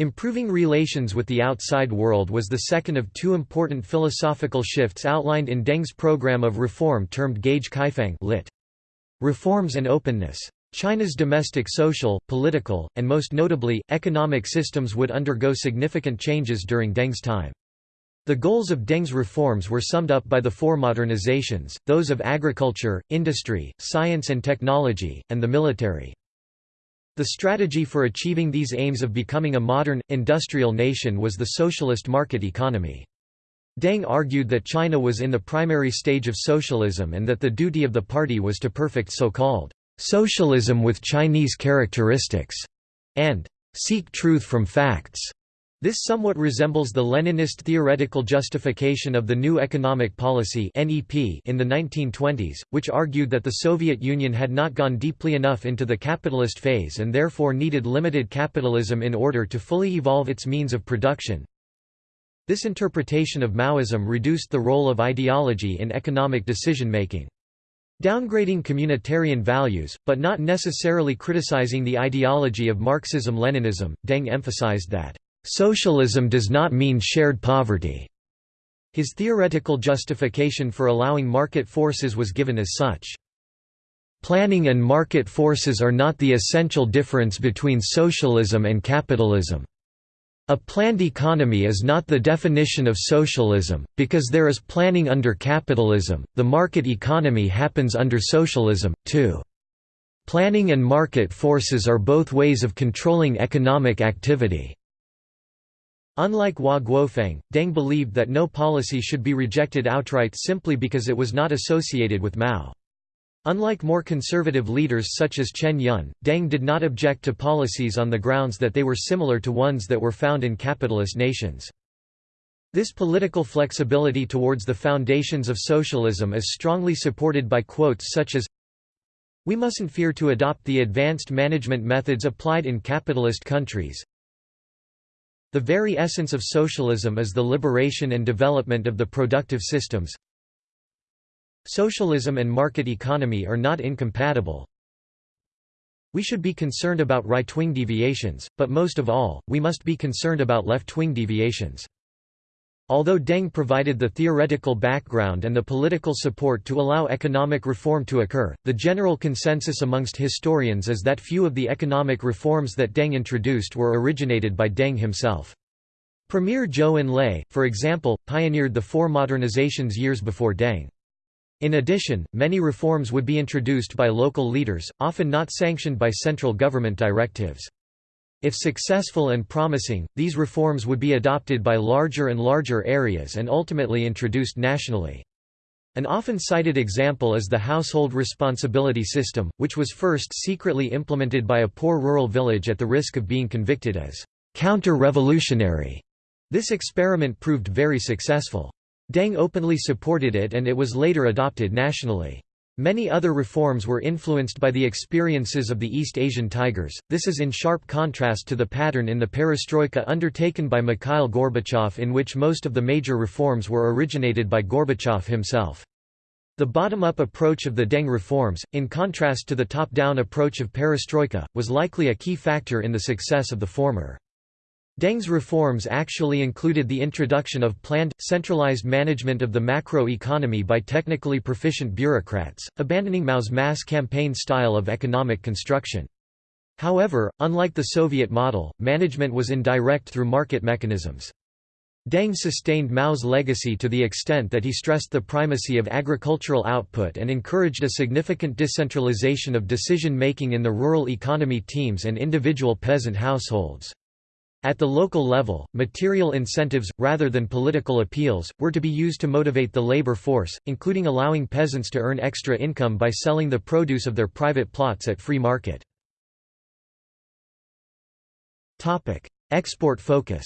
Improving relations with the outside world was the second of two important philosophical shifts outlined in Deng's program of reform termed Gaige Kaifang lit. Reforms and openness. China's domestic social, political, and most notably, economic systems would undergo significant changes during Deng's time. The goals of Deng's reforms were summed up by the four modernizations, those of agriculture, industry, science and technology, and the military. The strategy for achieving these aims of becoming a modern, industrial nation was the socialist market economy. Deng argued that China was in the primary stage of socialism and that the duty of the party was to perfect so-called socialism with Chinese characteristics, and seek truth from facts. This somewhat resembles the Leninist theoretical justification of the New Economic Policy in the 1920s, which argued that the Soviet Union had not gone deeply enough into the capitalist phase and therefore needed limited capitalism in order to fully evolve its means of production. This interpretation of Maoism reduced the role of ideology in economic decision-making. Downgrading communitarian values, but not necessarily criticizing the ideology of Marxism-Leninism, Deng emphasized that Socialism does not mean shared poverty. His theoretical justification for allowing market forces was given as such. Planning and market forces are not the essential difference between socialism and capitalism. A planned economy is not the definition of socialism, because there is planning under capitalism, the market economy happens under socialism, too. Planning and market forces are both ways of controlling economic activity. Unlike Hua Guofeng, Deng believed that no policy should be rejected outright simply because it was not associated with Mao. Unlike more conservative leaders such as Chen Yun, Deng did not object to policies on the grounds that they were similar to ones that were found in capitalist nations. This political flexibility towards the foundations of socialism is strongly supported by quotes such as We mustn't fear to adopt the advanced management methods applied in capitalist countries. The very essence of socialism is the liberation and development of the productive systems. Socialism and market economy are not incompatible. We should be concerned about right-wing deviations, but most of all, we must be concerned about left-wing deviations. Although Deng provided the theoretical background and the political support to allow economic reform to occur, the general consensus amongst historians is that few of the economic reforms that Deng introduced were originated by Deng himself. Premier Zhou Enlai, for example, pioneered the four modernizations years before Deng. In addition, many reforms would be introduced by local leaders, often not sanctioned by central government directives. If successful and promising, these reforms would be adopted by larger and larger areas and ultimately introduced nationally. An often cited example is the household responsibility system, which was first secretly implemented by a poor rural village at the risk of being convicted as counter-revolutionary. This experiment proved very successful. Deng openly supported it and it was later adopted nationally. Many other reforms were influenced by the experiences of the East Asian Tigers, this is in sharp contrast to the pattern in the perestroika undertaken by Mikhail Gorbachev in which most of the major reforms were originated by Gorbachev himself. The bottom-up approach of the Deng reforms, in contrast to the top-down approach of perestroika, was likely a key factor in the success of the former. Deng's reforms actually included the introduction of planned, centralized management of the macro-economy by technically proficient bureaucrats, abandoning Mao's mass campaign style of economic construction. However, unlike the Soviet model, management was indirect through market mechanisms. Deng sustained Mao's legacy to the extent that he stressed the primacy of agricultural output and encouraged a significant decentralization of decision-making in the rural economy teams and individual peasant households. At the local level, material incentives, rather than political appeals, were to be used to motivate the labor force, including allowing peasants to earn extra income by selling the produce of their private plots at free market. Export focus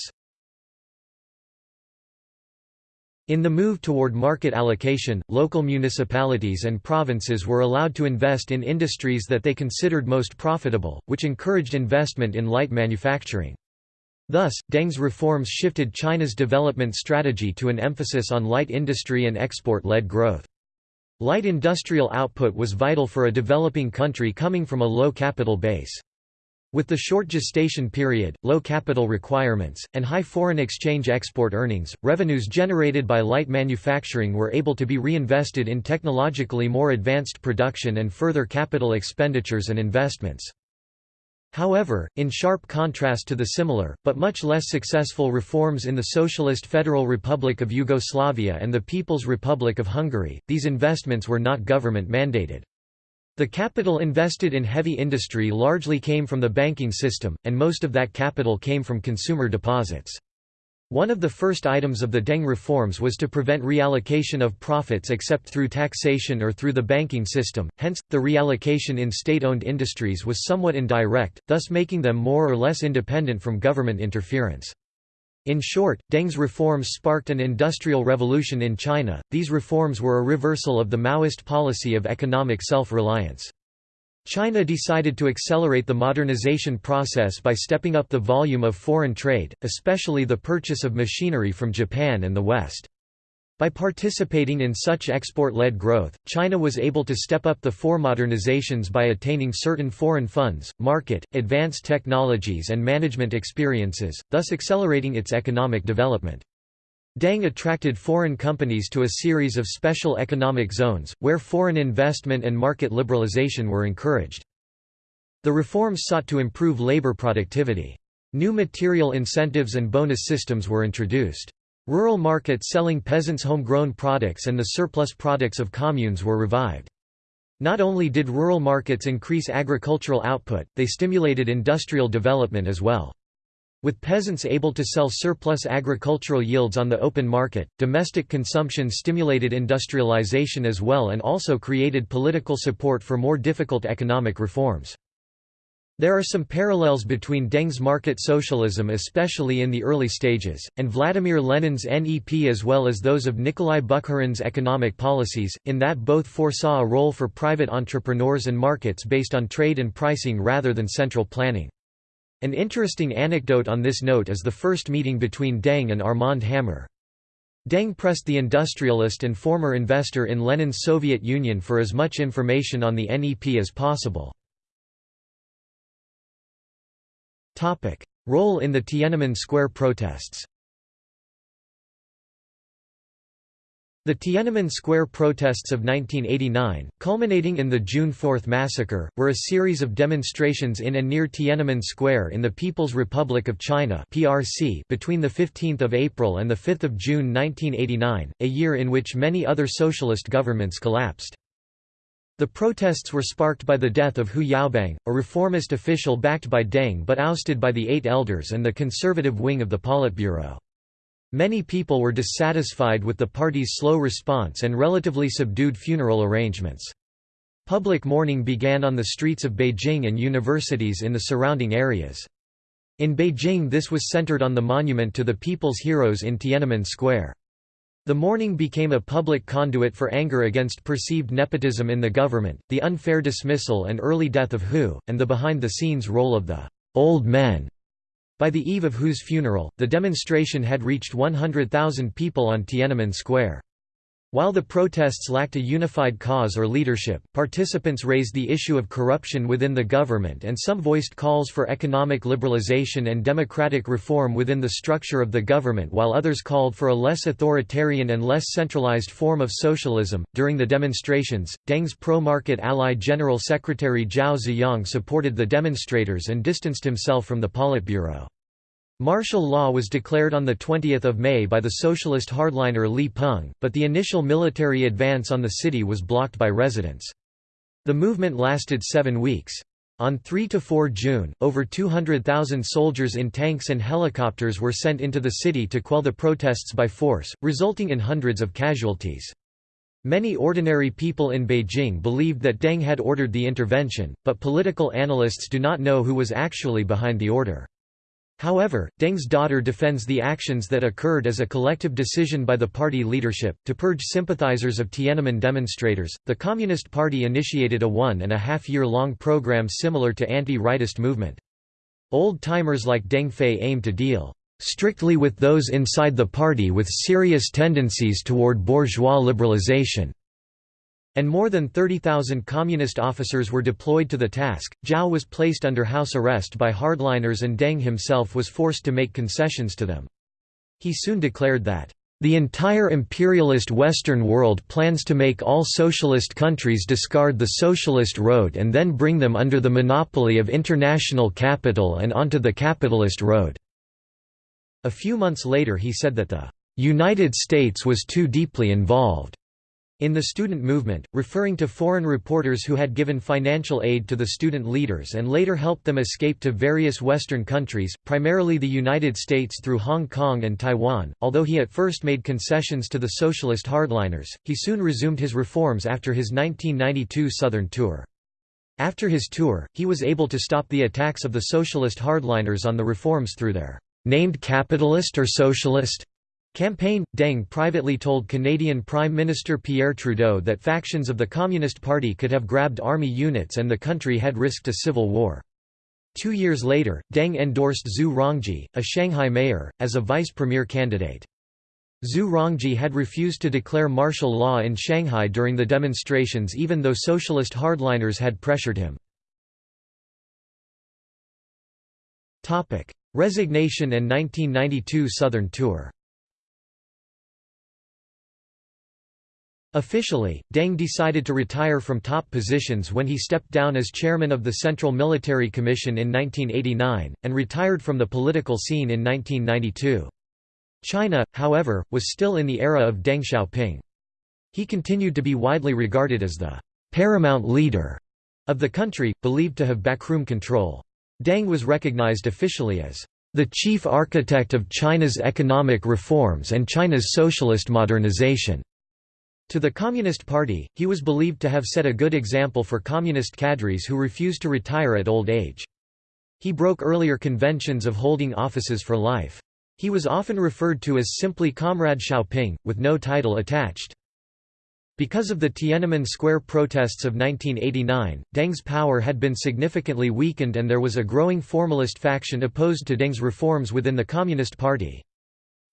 In the move toward market allocation, local municipalities and provinces were allowed to invest in industries that they considered most profitable, which encouraged investment in light manufacturing. Thus, Deng's reforms shifted China's development strategy to an emphasis on light industry and export-led growth. Light industrial output was vital for a developing country coming from a low capital base. With the short gestation period, low capital requirements, and high foreign exchange export earnings, revenues generated by light manufacturing were able to be reinvested in technologically more advanced production and further capital expenditures and investments. However, in sharp contrast to the similar, but much less successful reforms in the Socialist Federal Republic of Yugoslavia and the People's Republic of Hungary, these investments were not government-mandated. The capital invested in heavy industry largely came from the banking system, and most of that capital came from consumer deposits. One of the first items of the Deng reforms was to prevent reallocation of profits except through taxation or through the banking system, hence, the reallocation in state-owned industries was somewhat indirect, thus making them more or less independent from government interference. In short, Deng's reforms sparked an industrial revolution in China, these reforms were a reversal of the Maoist policy of economic self-reliance. China decided to accelerate the modernization process by stepping up the volume of foreign trade, especially the purchase of machinery from Japan and the West. By participating in such export-led growth, China was able to step up the four modernizations by attaining certain foreign funds, market, advanced technologies and management experiences, thus accelerating its economic development. Deng attracted foreign companies to a series of special economic zones, where foreign investment and market liberalization were encouraged. The reforms sought to improve labor productivity. New material incentives and bonus systems were introduced. Rural markets selling peasants' homegrown products and the surplus products of communes were revived. Not only did rural markets increase agricultural output, they stimulated industrial development as well. With peasants able to sell surplus agricultural yields on the open market, domestic consumption stimulated industrialization as well and also created political support for more difficult economic reforms. There are some parallels between Deng's market socialism especially in the early stages, and Vladimir Lenin's NEP as well as those of Nikolai Bukharin's economic policies, in that both foresaw a role for private entrepreneurs and markets based on trade and pricing rather than central planning. An interesting anecdote on this note is the first meeting between Deng and Armand Hammer. Deng pressed the industrialist and former investor in Lenin's Soviet Union for as much information on the NEP as possible. Role in the Tiananmen Square protests The Tiananmen Square protests of 1989, culminating in the June 4 massacre, were a series of demonstrations in and near Tiananmen Square in the People's Republic of China (PRC) between the 15th of April and the 5th of June 1989, a year in which many other socialist governments collapsed. The protests were sparked by the death of Hu Yaobang, a reformist official backed by Deng but ousted by the Eight Elders and the conservative wing of the Politburo. Many people were dissatisfied with the party's slow response and relatively subdued funeral arrangements. Public mourning began on the streets of Beijing and universities in the surrounding areas. In Beijing this was centered on the monument to the people's heroes in Tiananmen Square. The mourning became a public conduit for anger against perceived nepotism in the government, the unfair dismissal and early death of Hu, and the behind-the-scenes role of the «old men» By the eve of Hu's funeral, the demonstration had reached 100,000 people on Tiananmen Square. While the protests lacked a unified cause or leadership, participants raised the issue of corruption within the government and some voiced calls for economic liberalization and democratic reform within the structure of the government while others called for a less authoritarian and less centralized form of socialism. During the demonstrations, Deng's pro-market ally General Secretary Zhao Ziyang supported the demonstrators and distanced himself from the Politburo. Martial law was declared on 20 May by the socialist hardliner Li Peng, but the initial military advance on the city was blocked by residents. The movement lasted seven weeks. On 3–4 June, over 200,000 soldiers in tanks and helicopters were sent into the city to quell the protests by force, resulting in hundreds of casualties. Many ordinary people in Beijing believed that Deng had ordered the intervention, but political analysts do not know who was actually behind the order. However, Deng's daughter defends the actions that occurred as a collective decision by the party leadership. To purge sympathizers of Tiananmen demonstrators, the Communist Party initiated a one and a half year long program similar to anti-rightist movement. Old-timers like Deng Fei aim to deal strictly with those inside the party with serious tendencies toward bourgeois liberalization and more than 30,000 communist officers were deployed to the task. Zhao was placed under house arrest by hardliners and Deng himself was forced to make concessions to them. He soon declared that, "...the entire imperialist Western world plans to make all socialist countries discard the socialist road and then bring them under the monopoly of international capital and onto the capitalist road." A few months later he said that the "...United States was too deeply involved." In the student movement, referring to foreign reporters who had given financial aid to the student leaders and later helped them escape to various Western countries, primarily the United States through Hong Kong and Taiwan, although he at first made concessions to the socialist hardliners, he soon resumed his reforms after his 1992 Southern tour. After his tour, he was able to stop the attacks of the socialist hardliners on the reforms through their named capitalist or socialist Campaign Deng privately told Canadian Prime Minister Pierre Trudeau that factions of the Communist Party could have grabbed army units and the country had risked a civil war. Two years later, Deng endorsed Zhu Rongji, a Shanghai mayor, as a vice premier candidate. Zhu Rongji had refused to declare martial law in Shanghai during the demonstrations even though socialist hardliners had pressured him. Resignation and 1992 Southern Tour Officially, Deng decided to retire from top positions when he stepped down as chairman of the Central Military Commission in 1989, and retired from the political scene in 1992. China, however, was still in the era of Deng Xiaoping. He continued to be widely regarded as the paramount leader of the country, believed to have backroom control. Deng was recognized officially as the chief architect of China's economic reforms and China's socialist modernization. To the Communist Party, he was believed to have set a good example for communist cadres who refused to retire at old age. He broke earlier conventions of holding offices for life. He was often referred to as simply Comrade Xiaoping, with no title attached. Because of the Tiananmen Square protests of 1989, Deng's power had been significantly weakened and there was a growing formalist faction opposed to Deng's reforms within the Communist Party.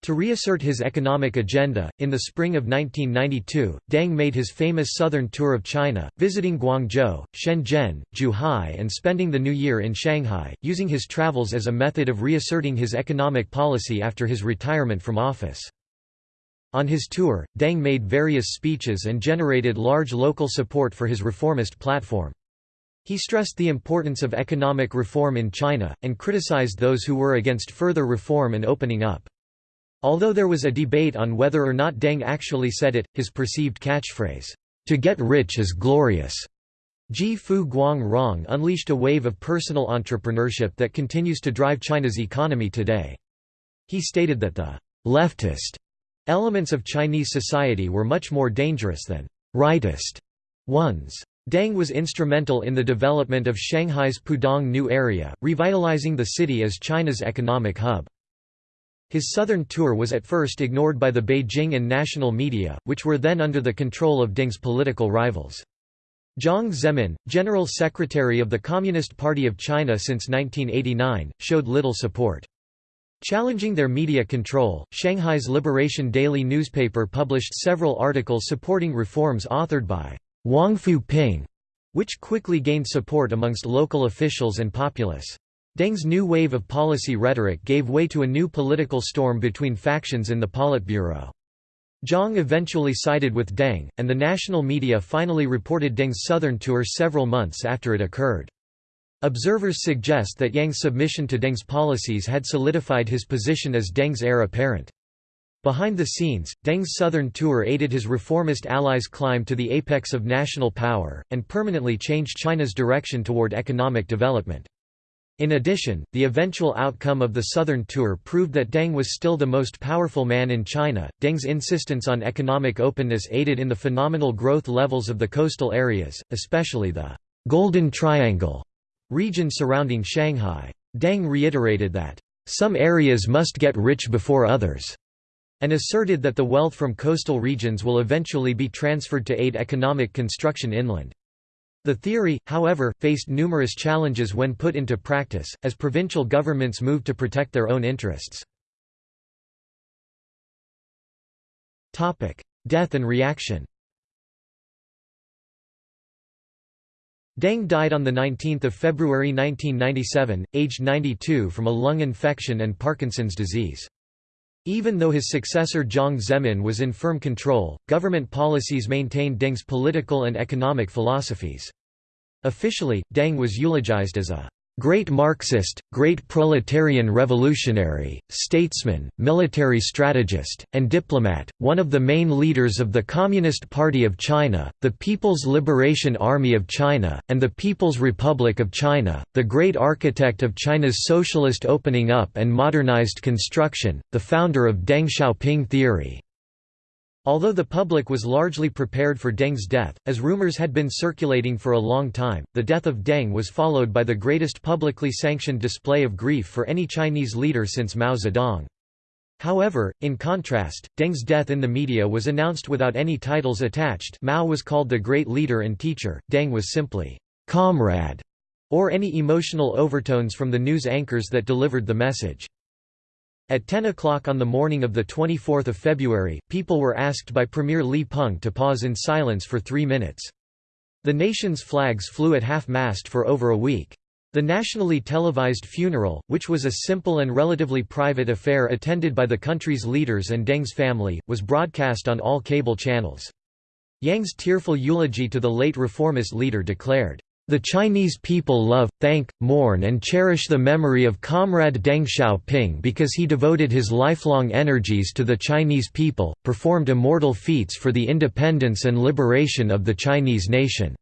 To reassert his economic agenda, in the spring of 1992, Deng made his famous southern tour of China, visiting Guangzhou, Shenzhen, Zhuhai and spending the new year in Shanghai, using his travels as a method of reasserting his economic policy after his retirement from office. On his tour, Deng made various speeches and generated large local support for his reformist platform. He stressed the importance of economic reform in China, and criticized those who were against further reform and opening up. Although there was a debate on whether or not Deng actually said it, his perceived catchphrase, "'To get rich is glorious' Ji Fu Guang Rong unleashed a wave of personal entrepreneurship that continues to drive China's economy today. He stated that the «leftist» elements of Chinese society were much more dangerous than «rightist» ones. Deng was instrumental in the development of Shanghai's Pudong New Area, revitalizing the city as China's economic hub. His southern tour was at first ignored by the Beijing and national media, which were then under the control of Deng's political rivals. Jiang Zemin, General Secretary of the Communist Party of China since 1989, showed little support. Challenging their media control, Shanghai's Liberation Daily newspaper published several articles supporting reforms authored by Huangfu Ping, which quickly gained support amongst local officials and populace. Deng's new wave of policy rhetoric gave way to a new political storm between factions in the Politburo. Jiang eventually sided with Deng, and the national media finally reported Deng's southern tour several months after it occurred. Observers suggest that Jiang's submission to Deng's policies had solidified his position as Deng's heir apparent. Behind the scenes, Deng's southern tour aided his reformist allies' climb to the apex of national power, and permanently changed China's direction toward economic development. In addition, the eventual outcome of the Southern Tour proved that Deng was still the most powerful man in China. Deng's insistence on economic openness aided in the phenomenal growth levels of the coastal areas, especially the Golden Triangle region surrounding Shanghai. Deng reiterated that, some areas must get rich before others, and asserted that the wealth from coastal regions will eventually be transferred to aid economic construction inland. The theory, however, faced numerous challenges when put into practice, as provincial governments moved to protect their own interests. Death and reaction Deng died on 19 February 1997, aged 92 from a lung infection and Parkinson's disease. Even though his successor Jiang Zemin was in firm control, government policies maintained Deng's political and economic philosophies. Officially, Deng was eulogized as a great Marxist, great proletarian revolutionary, statesman, military strategist, and diplomat, one of the main leaders of the Communist Party of China, the People's Liberation Army of China, and the People's Republic of China, the great architect of China's socialist opening up and modernized construction, the founder of Deng Xiaoping theory. Although the public was largely prepared for Deng's death, as rumors had been circulating for a long time, the death of Deng was followed by the greatest publicly sanctioned display of grief for any Chinese leader since Mao Zedong. However, in contrast, Deng's death in the media was announced without any titles attached Mao was called the great leader and teacher, Deng was simply, "'comrade' or any emotional overtones from the news anchors that delivered the message. At 10 o'clock on the morning of 24 February, people were asked by Premier Li Peng to pause in silence for three minutes. The nation's flags flew at half-mast for over a week. The nationally televised funeral, which was a simple and relatively private affair attended by the country's leaders and Deng's family, was broadcast on all cable channels. Jiang's tearful eulogy to the late reformist leader declared, "...the Chinese people love, thank, mourn and cherish the memory of Comrade Deng Xiaoping because he devoted his lifelong energies to the Chinese people, performed immortal feats for the independence and liberation of the Chinese nation."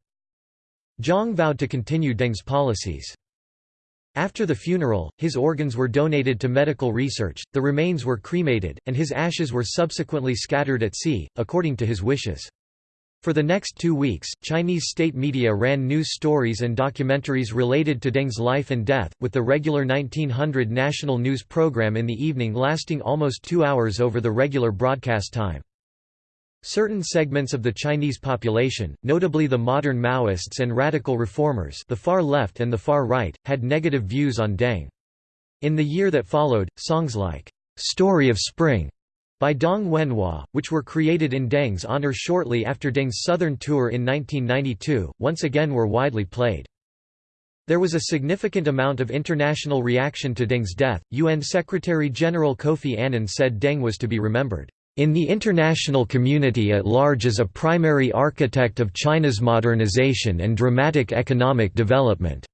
Jiang vowed to continue Deng's policies. After the funeral, his organs were donated to medical research, the remains were cremated, and his ashes were subsequently scattered at sea, according to his wishes. For the next two weeks, Chinese state media ran news stories and documentaries related to Deng's life and death, with the regular 1900 national news program in the evening lasting almost two hours over the regular broadcast time. Certain segments of the Chinese population, notably the modern Maoists and radical reformers the far left and the far right, had negative views on Deng. In the year that followed, songs like, "'Story of Spring' by Dong Wenhua, which were created in Deng's honor shortly after Deng's southern tour in 1992, once again were widely played. There was a significant amount of international reaction to Deng's death. UN Secretary-General Kofi Annan said Deng was to be remembered in the international community at large as a primary architect of China's modernization and dramatic economic development."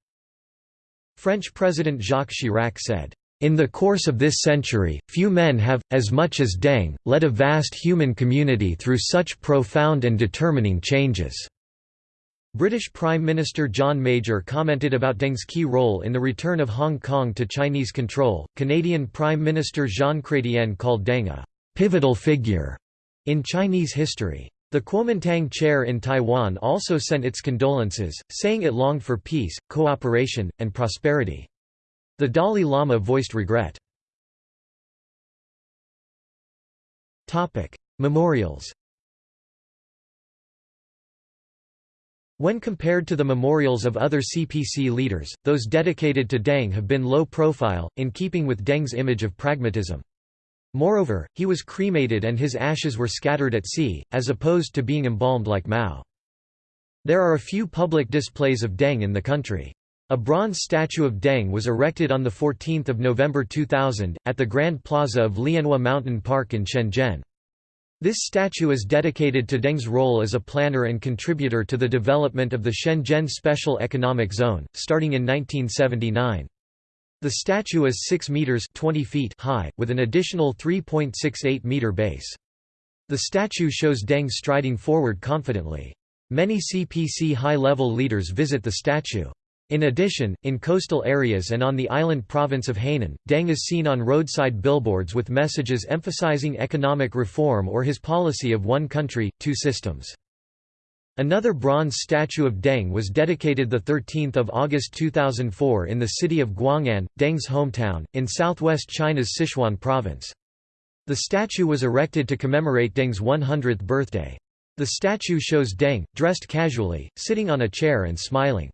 French President Jacques Chirac said, in the course of this century, few men have, as much as Deng, led a vast human community through such profound and determining changes." British Prime Minister John Major commented about Deng's key role in the return of Hong Kong to Chinese control. Canadian Prime Minister Jean Chrétien called Deng a pivotal figure in Chinese history. The Kuomintang chair in Taiwan also sent its condolences, saying it longed for peace, cooperation, and prosperity. The Dalai Lama voiced regret. Memorials When compared to the memorials of other CPC leaders, those dedicated to Deng have been low profile, in keeping with Deng's image of pragmatism. Moreover, he was cremated and his ashes were scattered at sea, as opposed to being embalmed like Mao. There are a few public displays of Deng in the country. A bronze statue of Deng was erected on 14 November 2000, at the Grand Plaza of Lianhua Mountain Park in Shenzhen. This statue is dedicated to Deng's role as a planner and contributor to the development of the Shenzhen Special Economic Zone, starting in 1979. The statue is 6 meters 20 feet high, with an additional 3.68 meter base. The statue shows Deng striding forward confidently. Many CPC high-level leaders visit the statue. In addition, in coastal areas and on the island province of Hainan, Deng is seen on roadside billboards with messages emphasizing economic reform or his policy of one country, two systems. Another bronze statue of Deng was dedicated 13 August 2004 in the city of Guang'an, Deng's hometown, in southwest China's Sichuan province. The statue was erected to commemorate Deng's 100th birthday. The statue shows Deng, dressed casually, sitting on a chair and smiling.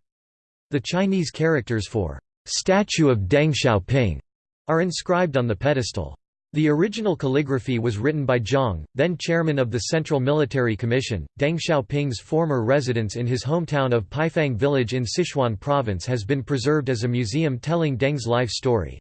The Chinese characters for statue of Deng Xiaoping are inscribed on the pedestal. The original calligraphy was written by Jiang, then chairman of the Central Military Commission. Deng Xiaoping's former residence in his hometown of Paifang village in Sichuan province has been preserved as a museum telling Deng's life story.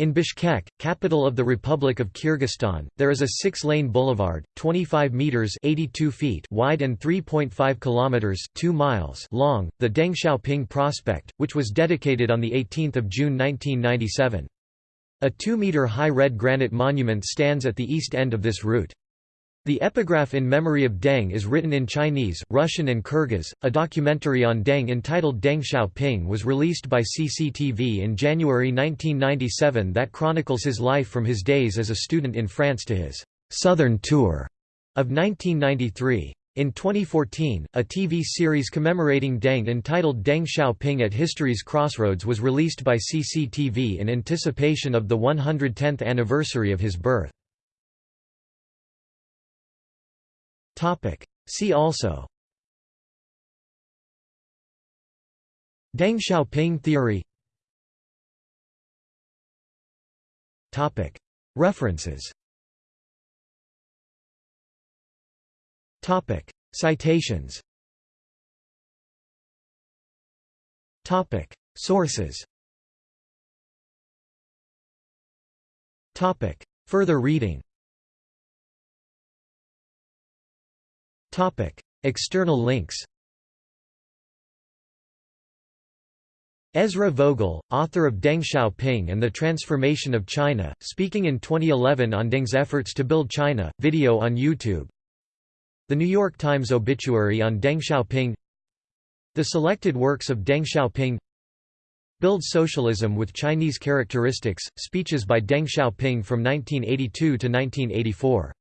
In Bishkek, capital of the Republic of Kyrgyzstan, there is a six-lane boulevard, 25 meters (82 feet) wide and 3.5 kilometers (2 miles) long, the Deng Xiaoping Prospect, which was dedicated on the 18th of June 1997. A 2-meter high red granite monument stands at the east end of this route. The epigraph in memory of Deng is written in Chinese, Russian and Kyrgyz. A documentary on Deng entitled Deng Xiaoping was released by CCTV in January 1997 that chronicles his life from his days as a student in France to his southern tour of 1993. In 2014, a TV series commemorating Deng entitled Deng Xiaoping at History's Crossroads was released by CCTV in anticipation of the 110th anniversary of his birth. See also. Deng Xiaoping theory. References. Citations. Sources. Further reading External links Ezra Vogel, author of Deng Xiaoping and the Transformation of China, speaking in 2011 on Deng's efforts to build China, video on YouTube. The New York Times obituary on Deng Xiaoping. The selected works of Deng Xiaoping. Build Socialism with Chinese Characteristics, speeches by Deng Xiaoping from 1982 to 1984